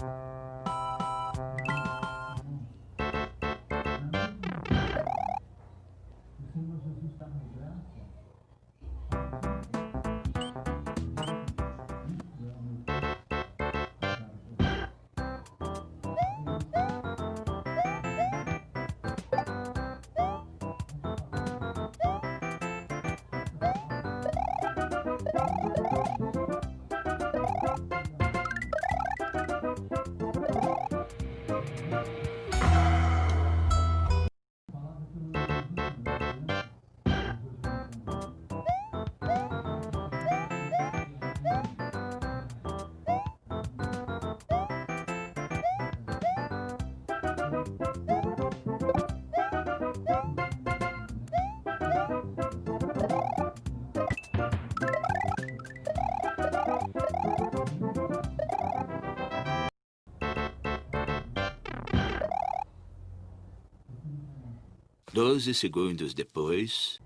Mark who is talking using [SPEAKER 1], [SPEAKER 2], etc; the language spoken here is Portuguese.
[SPEAKER 1] thank you Thank you.
[SPEAKER 2] Doze segundos depois...